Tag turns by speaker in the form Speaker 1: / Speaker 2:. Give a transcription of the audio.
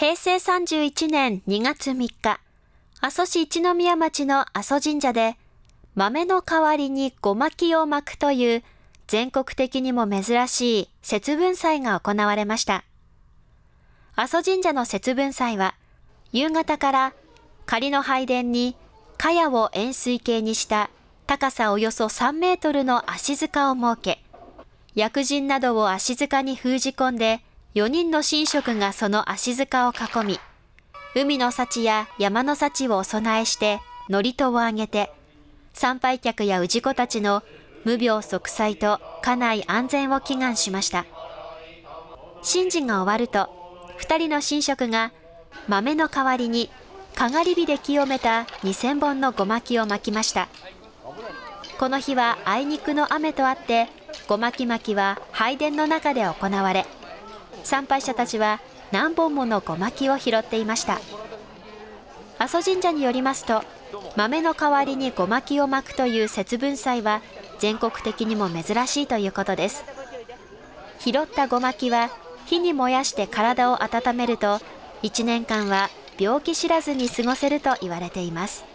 Speaker 1: 平成31年2月3日、阿蘇市一宮町の阿蘇神社で、豆の代わりにごまきを巻くという全国的にも珍しい節分祭が行われました。阿蘇神社の節分祭は、夕方から仮の拝殿に茅を円錐形にした高さおよそ3メートルの足塚を設け、薬人などを足塚に封じ込んで、4人の神職がその足塚を囲み、海の幸や山の幸をお供えして、祝詞をあげて、参拝客や氏子たちの無病息災と家内安全を祈願しました。神事が終わると、二人の神職が豆の代わりにかがり火で清めた2000本のごまきを巻きました。この日はあいにくの雨とあって、ごまき巻きは拝殿の中で行われ、参拝者たちは何本ものごまきを拾っていました。阿蘇神社によりますと豆の代わりにごまきを巻くという節分祭は全国的にも珍しいということです。拾ったごまきは火に燃やして体を温めると1年間は病気知らずに過ごせると言われています。